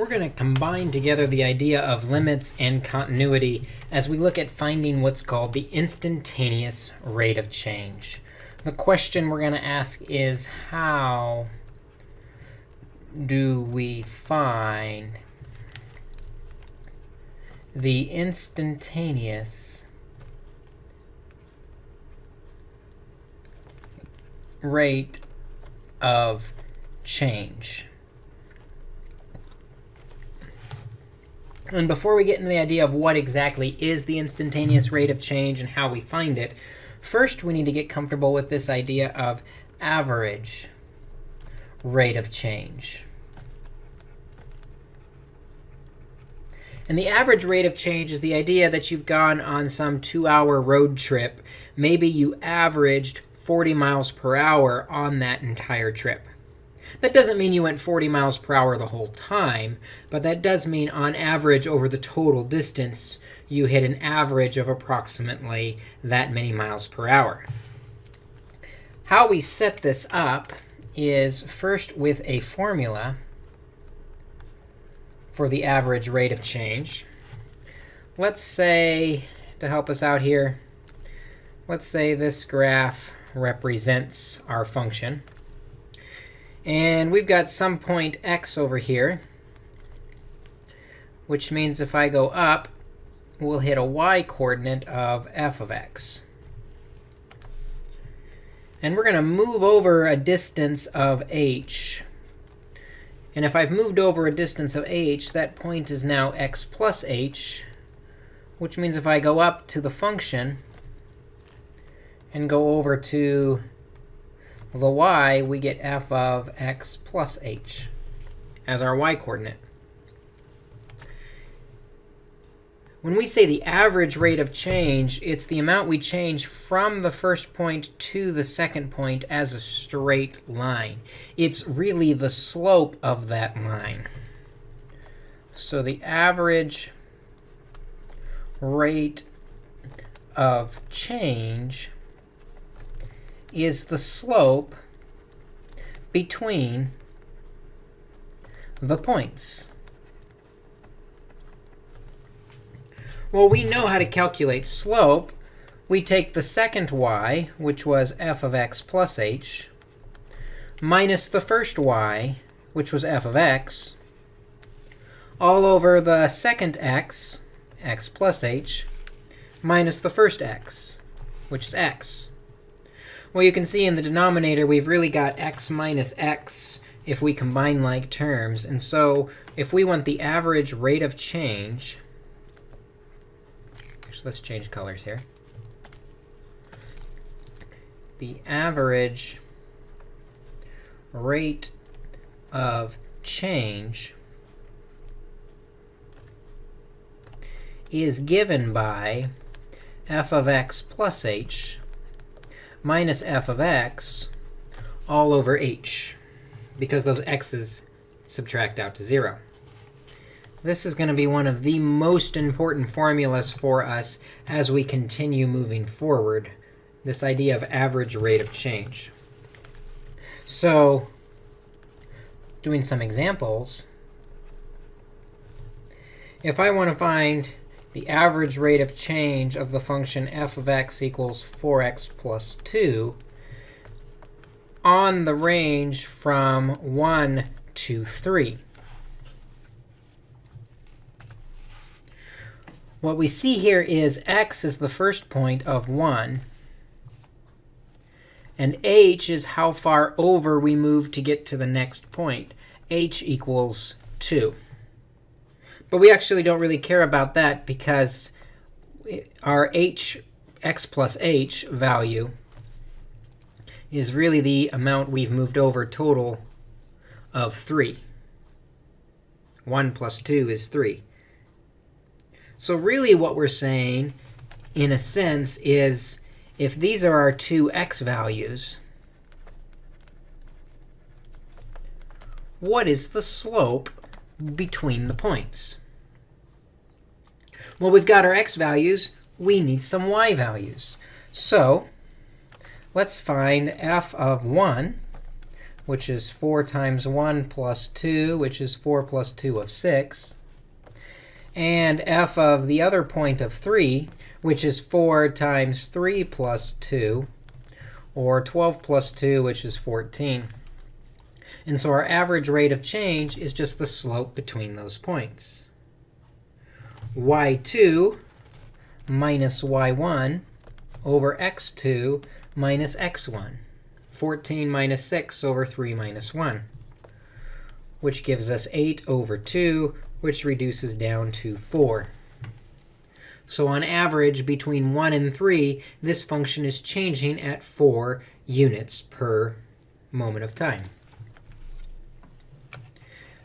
we're going to combine together the idea of limits and continuity as we look at finding what's called the instantaneous rate of change. The question we're going to ask is how do we find the instantaneous rate of change? And before we get into the idea of what exactly is the instantaneous rate of change and how we find it, first we need to get comfortable with this idea of average rate of change. And the average rate of change is the idea that you've gone on some two-hour road trip. Maybe you averaged 40 miles per hour on that entire trip. That doesn't mean you went 40 miles per hour the whole time, but that does mean on average over the total distance, you hit an average of approximately that many miles per hour. How we set this up is first with a formula for the average rate of change. Let's say, to help us out here, let's say this graph represents our function. And we've got some point x over here, which means if I go up, we'll hit a y coordinate of f of x. And we're going to move over a distance of h. And if I've moved over a distance of h, that point is now x plus h, which means if I go up to the function and go over to the y, we get f of x plus h as our y coordinate. When we say the average rate of change, it's the amount we change from the first point to the second point as a straight line. It's really the slope of that line. So the average rate of change is the slope between the points. Well, we know how to calculate slope. We take the second y, which was f of x plus h, minus the first y, which was f of x, all over the second x, x plus h, minus the first x, which is x. Well, you can see in the denominator, we've really got x minus x if we combine like terms. And so if we want the average rate of change, actually, let's change colors here. The average rate of change is given by f of x plus h minus f of x all over h, because those x's subtract out to 0. This is going to be one of the most important formulas for us as we continue moving forward, this idea of average rate of change. So doing some examples, if I want to find the average rate of change of the function f of x equals 4x plus 2 on the range from 1 to 3. What we see here is x is the first point of 1. And h is how far over we move to get to the next point. h equals 2. But we actually don't really care about that because our h x plus h value is really the amount we've moved over total of 3. 1 plus 2 is 3. So really what we're saying, in a sense, is if these are our two x values, what is the slope between the points? Well, we've got our x values. We need some y values. So let's find f of 1, which is 4 times 1 plus 2, which is 4 plus 2 of 6. And f of the other point of 3, which is 4 times 3 plus 2, or 12 plus 2, which is 14. And so our average rate of change is just the slope between those points. Y2 minus y1 over x2 minus x1. 14 minus 6 over 3 minus 1, which gives us 8 over 2, which reduces down to 4. So on average, between 1 and 3, this function is changing at 4 units per moment of time.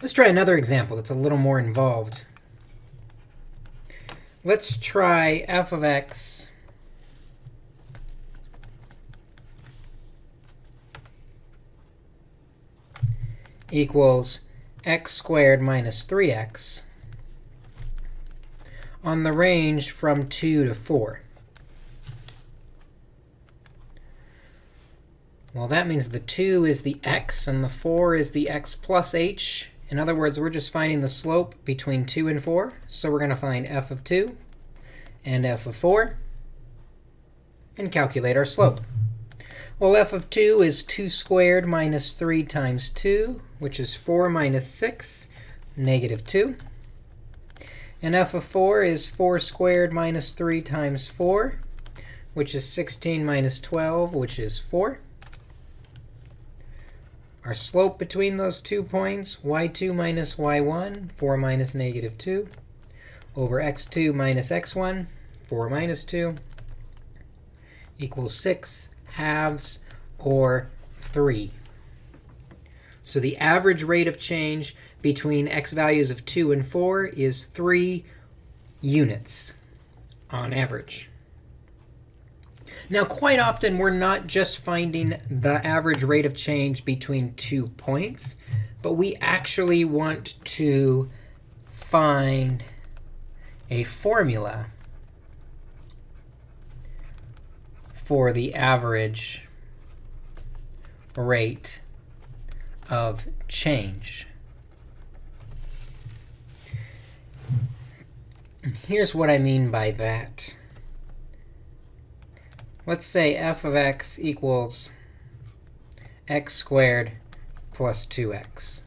Let's try another example that's a little more involved. Let's try f of x equals x squared minus 3x on the range from 2 to 4. Well, that means the 2 is the x, and the 4 is the x plus h. In other words, we're just finding the slope between 2 and 4. So we're going to find f of 2 and f of 4 and calculate our slope. Well, f of 2 is 2 squared minus 3 times 2, which is 4 minus 6, negative 2. And f of 4 is 4 squared minus 3 times 4, which is 16 minus 12, which is 4. Our slope between those two points, y2 minus y1, 4 minus negative 2, over x2 minus x1, 4 minus 2, equals 6 halves, or 3. So the average rate of change between x values of 2 and 4 is 3 units on average. Now, quite often, we're not just finding the average rate of change between two points, but we actually want to find a formula for the average rate of change. Here's what I mean by that. Let's say f of x equals x squared plus 2x.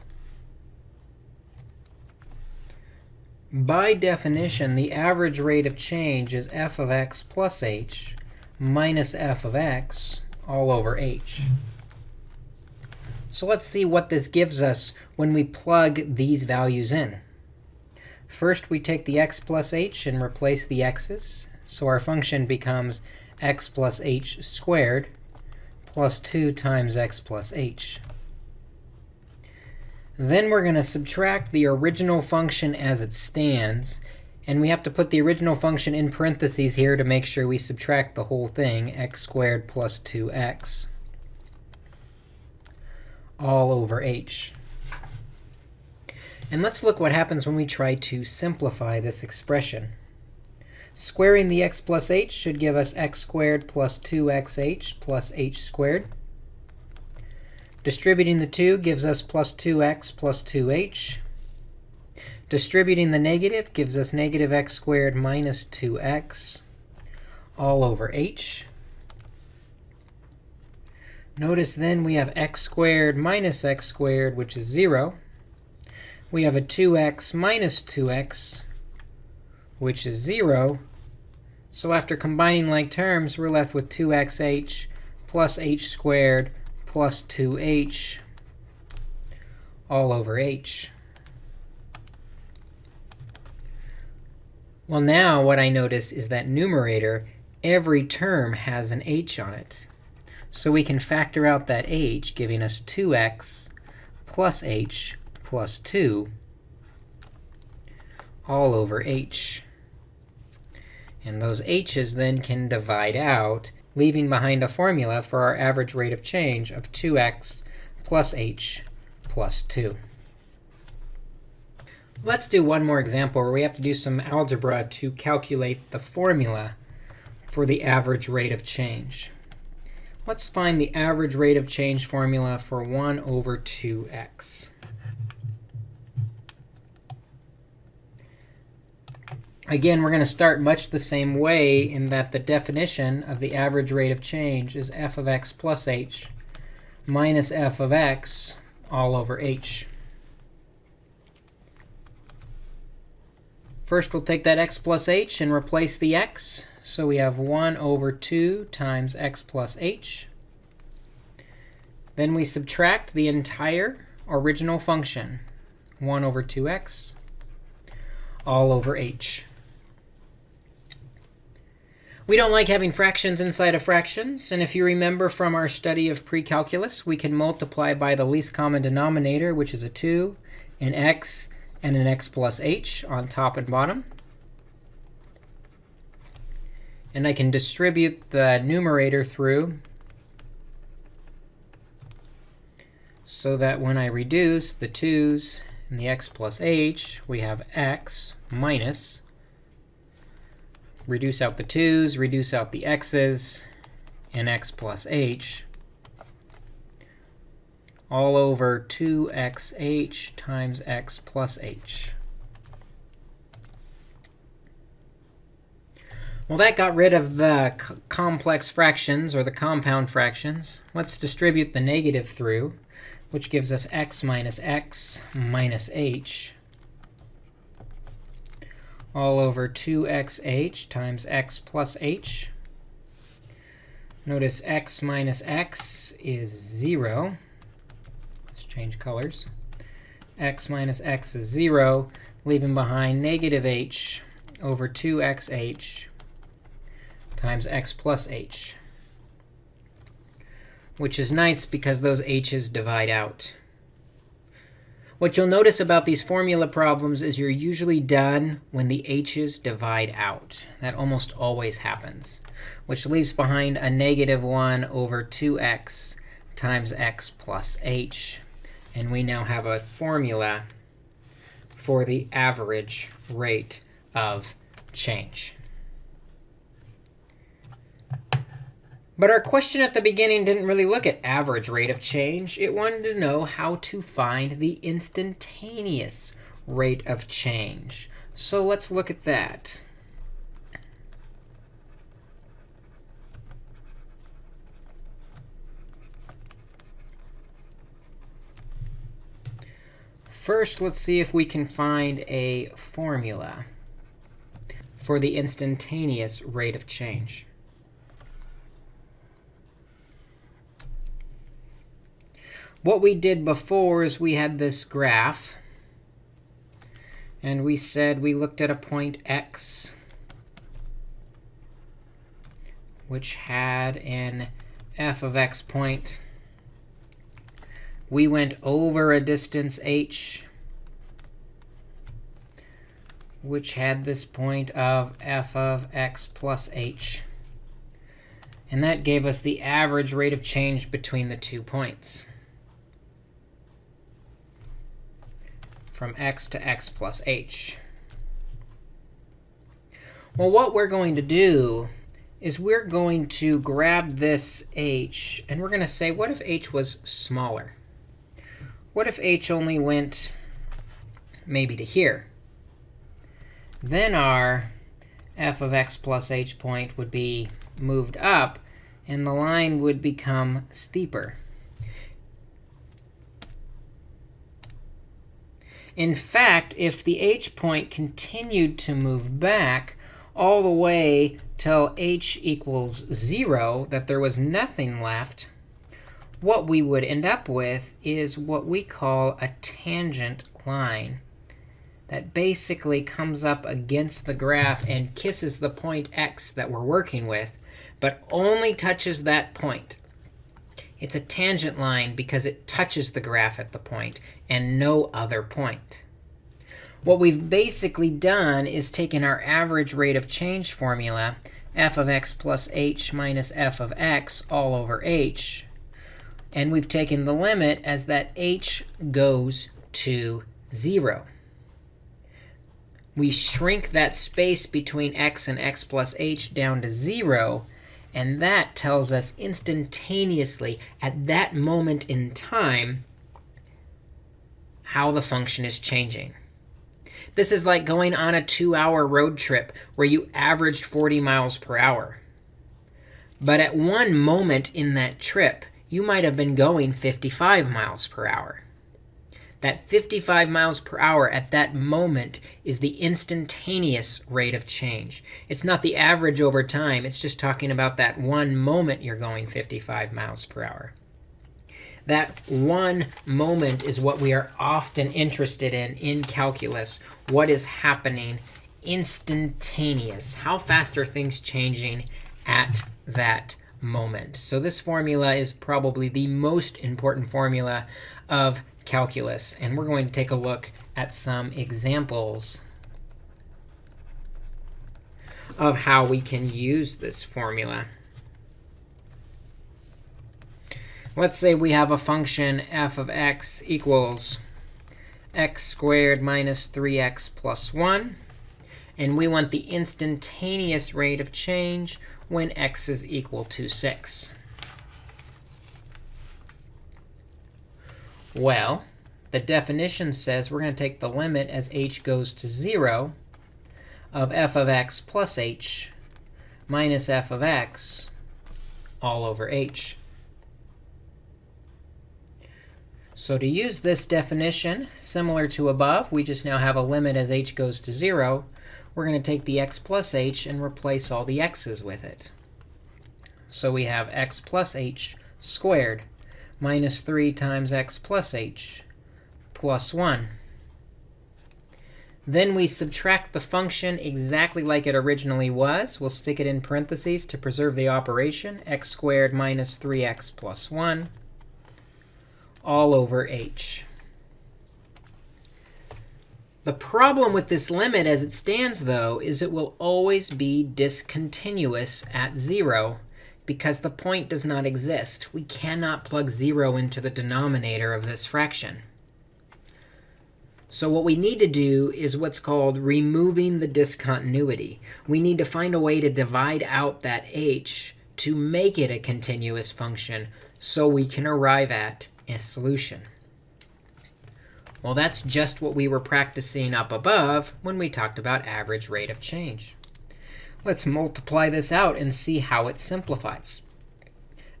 By definition, the average rate of change is f of x plus h minus f of x all over h. So let's see what this gives us when we plug these values in. First, we take the x plus h and replace the x's. So our function becomes x plus h squared plus 2 times x plus h. Then we're going to subtract the original function as it stands. And we have to put the original function in parentheses here to make sure we subtract the whole thing, x squared plus 2x, all over h. And let's look what happens when we try to simplify this expression. Squaring the x plus h should give us x squared plus 2xh plus h squared. Distributing the 2 gives us plus 2x plus 2h. Distributing the negative gives us negative x squared minus 2x all over h. Notice then we have x squared minus x squared, which is 0 we have a 2x minus 2x, which is 0. So after combining like terms, we're left with 2xh plus h squared plus 2h all over h. Well, now what I notice is that numerator, every term has an h on it. So we can factor out that h, giving us 2x plus h plus 2 all over h. And those h's then can divide out, leaving behind a formula for our average rate of change of 2x plus h plus 2. Let's do one more example where we have to do some algebra to calculate the formula for the average rate of change. Let's find the average rate of change formula for 1 over 2x. Again, we're going to start much the same way in that the definition of the average rate of change is f of x plus h minus f of x all over h. First, we'll take that x plus h and replace the x. So we have 1 over 2 times x plus h. Then we subtract the entire original function, 1 over 2x, all over h. We don't like having fractions inside of fractions. And if you remember from our study of precalculus, we can multiply by the least common denominator, which is a 2, an x, and an x plus h on top and bottom. And I can distribute the numerator through so that when I reduce the 2's and the x plus h, we have x minus, reduce out the 2's, reduce out the x's, and x plus h, all over 2xh times x plus h. Well, that got rid of the complex fractions, or the compound fractions. Let's distribute the negative through, which gives us x minus x minus h all over 2xh times x plus h. Notice x minus x is 0. Let's change colors. x minus x is 0, leaving behind negative h over 2xh times x plus h, which is nice because those h's divide out. What you'll notice about these formula problems is you're usually done when the h's divide out. That almost always happens, which leaves behind a negative 1 over 2x times x plus h. And we now have a formula for the average rate of change. But our question at the beginning didn't really look at average rate of change. It wanted to know how to find the instantaneous rate of change. So let's look at that. First, let's see if we can find a formula for the instantaneous rate of change. What we did before is we had this graph. And we said we looked at a point x, which had an f of x point. We went over a distance h, which had this point of f of x plus h. And that gave us the average rate of change between the two points. From x to x plus h. Well, what we're going to do is we're going to grab this h, and we're going to say, what if h was smaller? What if h only went maybe to here? Then our f of x plus h point would be moved up, and the line would become steeper. In fact, if the h point continued to move back all the way till h equals 0, that there was nothing left, what we would end up with is what we call a tangent line that basically comes up against the graph and kisses the point x that we're working with, but only touches that point. It's a tangent line because it touches the graph at the point and no other point. What we've basically done is taken our average rate of change formula, f of x plus h minus f of x all over h, and we've taken the limit as that h goes to 0. We shrink that space between x and x plus h down to 0, And that tells us instantaneously, at that moment in time, how the function is changing. This is like going on a two-hour road trip where you averaged 40 miles per hour. But at one moment in that trip, you might have been going 55 miles per hour. That 55 miles per hour at that moment is the instantaneous rate of change. It's not the average over time. It's just talking about that one moment you're going 55 miles per hour. That one moment is what we are often interested in in calculus. What is happening instantaneous? How fast are things changing at that moment? So this formula is probably the most important formula of calculus. And we're going to take a look at some examples of how we can use this formula. Let's say we have a function f of x equals x squared minus 3x plus 1. And we want the instantaneous rate of change when x is equal to 6. Well, the definition says we're going to take the limit as h goes to 0 of f of x plus h minus f of x all over h. So to use this definition, similar to above, we just now have a limit as h goes to 0. We're going to take the x plus h and replace all the x's with it. So we have x plus h squared minus 3 times x plus h plus 1. Then we subtract the function exactly like it originally was. We'll stick it in parentheses to preserve the operation, x squared minus 3x plus 1 all over h. The problem with this limit as it stands, though, is it will always be discontinuous at 0 because the point does not exist. We cannot plug 0 into the denominator of this fraction. So what we need to do is what's called removing the discontinuity. We need to find a way to divide out that h to make it a continuous function so we can arrive at a solution. Well, that's just what we were practicing up above when we talked about average rate of change. Let's multiply this out and see how it simplifies.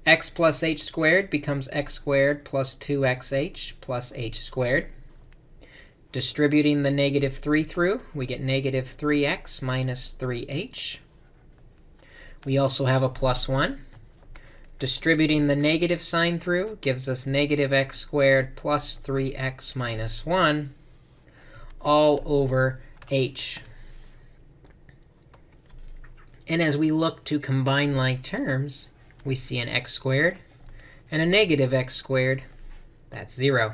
x plus h squared becomes x squared plus 2xh plus h squared. Distributing the negative 3 through, we get negative 3x minus 3h. We also have a plus 1. Distributing the negative sign through gives us negative x squared plus 3x minus 1 all over h. And as we look to combine like terms, we see an x squared and a negative x squared. That's 0.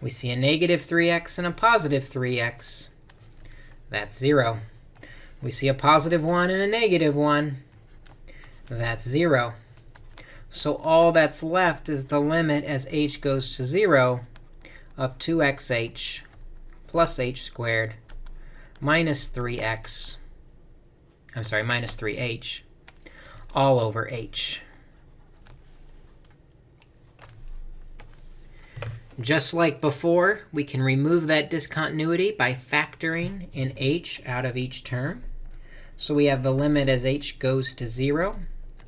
We see a negative 3x and a positive 3x. That's 0. We see a positive 1 and a negative 1. That's 0. So all that's left is the limit as h goes to 0 of 2xh plus h squared minus 3x I'm sorry, minus 3h, all over h. Just like before, we can remove that discontinuity by factoring in h out of each term. So we have the limit as h goes to 0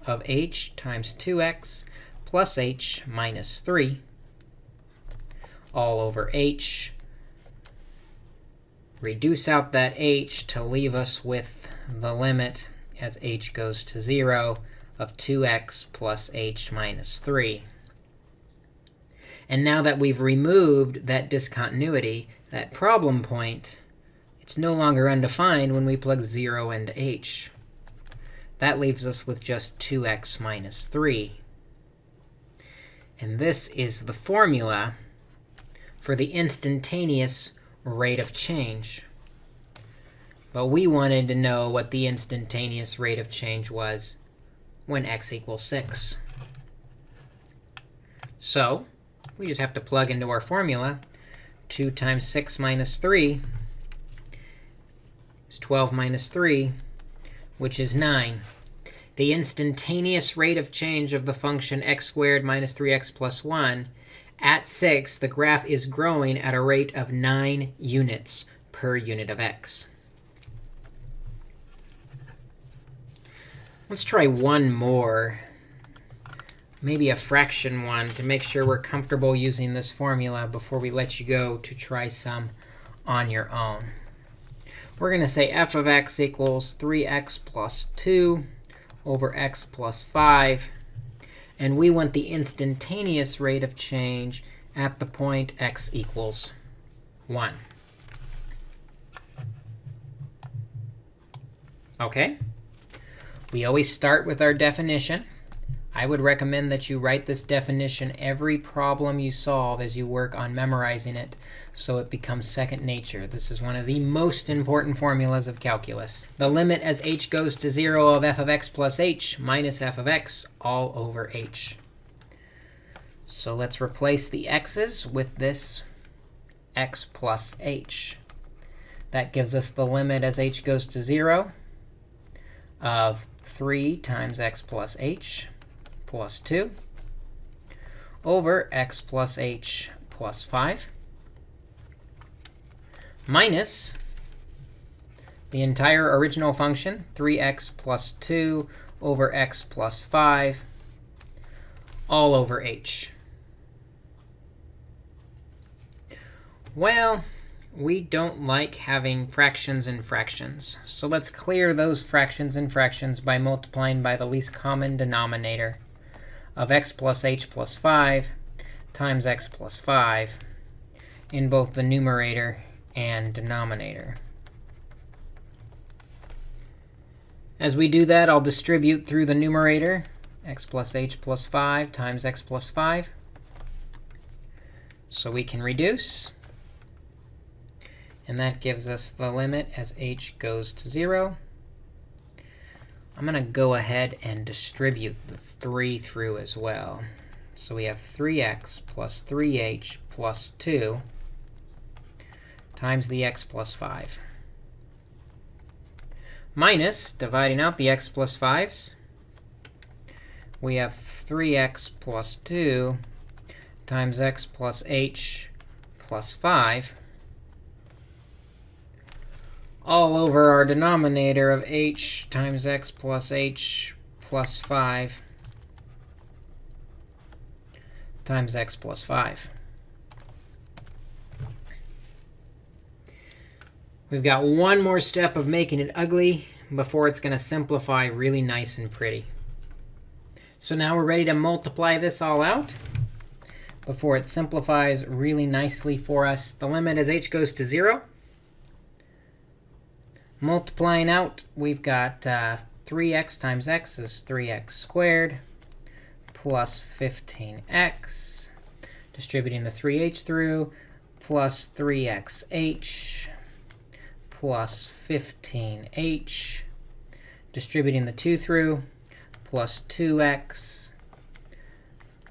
of h times 2x plus h minus 3 all over h. Reduce out that h to leave us with the limit as h goes to 0 of 2x plus h minus 3. And now that we've removed that discontinuity, that problem point, it's no longer undefined when we plug 0 into h. That leaves us with just 2x minus 3. And this is the formula for the instantaneous rate of change. But we wanted to know what the instantaneous rate of change was when x equals 6. So we just have to plug into our formula. 2 times 6 minus 3 is 12 minus 3, which is 9. the instantaneous rate of change of the function x squared minus 3x plus 1, at 6, the graph is growing at a rate of 9 units per unit of x. Let's try one more, maybe a fraction one, to make sure we're comfortable using this formula before we let you go to try some on your own. We're going to say f of x equals 3x plus 2 over x plus 5. And we want the instantaneous rate of change at the point x equals 1. OK? We always start with our definition. I would recommend that you write this definition every problem you solve as you work on memorizing it so it becomes second nature. This is one of the most important formulas of calculus. The limit as h goes to 0 of f of x plus h minus f of x all over h. So let's replace the x's with this x plus h. That gives us the limit as h goes to 0 of 3 times x plus h plus 2 over x plus h plus 5 minus the entire original function, 3x plus 2 over x plus 5, all over h. Well, we don't like having fractions and fractions. So let's clear those fractions and fractions by multiplying by the least common denominator of x plus h plus 5 times x plus 5 in both the numerator and denominator. As we do that, I'll distribute through the numerator x plus h plus 5 times x plus 5. So we can reduce. And that gives us the limit as h goes to 0 I'm going to go ahead and distribute the 3 through as well. So we have 3x plus 3h plus 2 times the x plus 5. Minus, dividing out the x plus 5s, we have 3x plus 2 times x plus h plus 5 all over our denominator of h times x plus h plus 5 times x plus 5. We've got one more step of making it ugly before it's going to simplify really nice and pretty. So now we're ready to multiply this all out before it simplifies really nicely for us. The limit as h goes to 0 Multiplying out, we've got uh, 3x times x is 3x squared plus 15x. Distributing the 3h through, plus 3xh plus 15h. Distributing the 2 through, plus 2x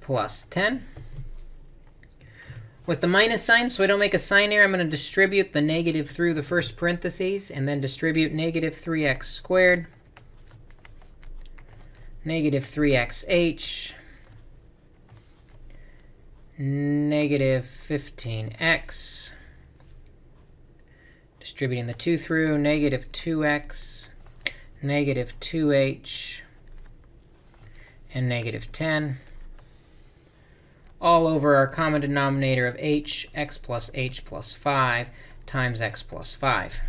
plus 10. With the minus sign, so I don't make a sign error, I'm going to distribute the negative through the first parentheses, and then distribute negative 3x squared, negative 3xh, negative 15x, distributing the 2 through, negative 2x, negative 2h, and negative 10 all over our common denominator of h, x plus h plus 5 times x plus 5.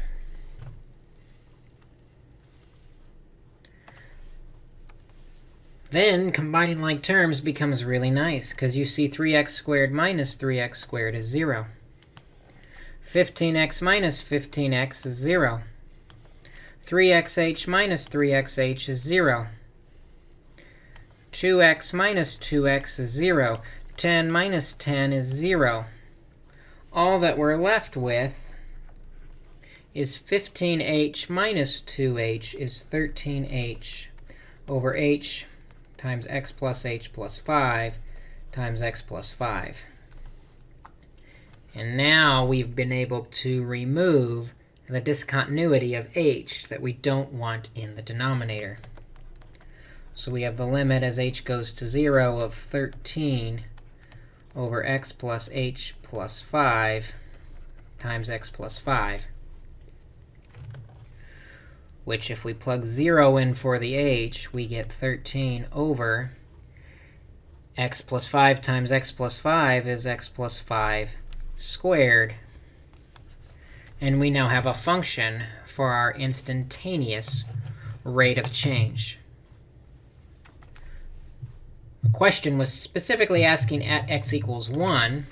Then combining like terms becomes really nice, because you see 3x squared minus 3x squared is 0. 15x minus 15x is 0. 3xh minus 3xh is 0. 2x minus 2x is 0. 10 minus 10 is 0. All that we're left with is 15h minus 2h is 13h over h times x plus h plus 5 times x plus 5. And now we've been able to remove the discontinuity of h that we don't want in the denominator. So we have the limit as h goes to 0 of 13 over x plus h plus 5 times x plus 5. Which, if we plug 0 in for the h, we get 13 over x plus 5 times x plus 5 is x plus 5 squared. And we now have a function for our instantaneous rate of change. The question was specifically asking at x equals 1.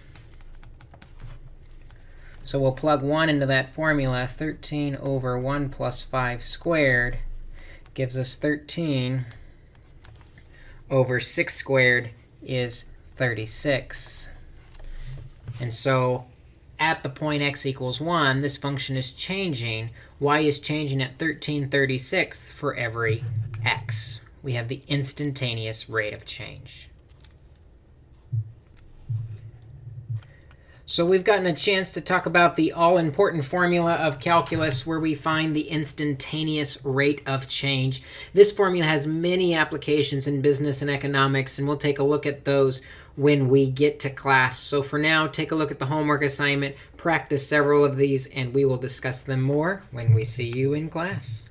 So we'll plug 1 into that formula. 13 over 1 plus 5 squared gives us 13 over 6 squared is 36. And so at the point x equals 1, this function is changing. y is changing at 1336 for every x we have the instantaneous rate of change. So we've gotten a chance to talk about the all-important formula of calculus where we find the instantaneous rate of change. This formula has many applications in business and economics, and we'll take a look at those when we get to class. So for now, take a look at the homework assignment, practice several of these, and we will discuss them more when we see you in class.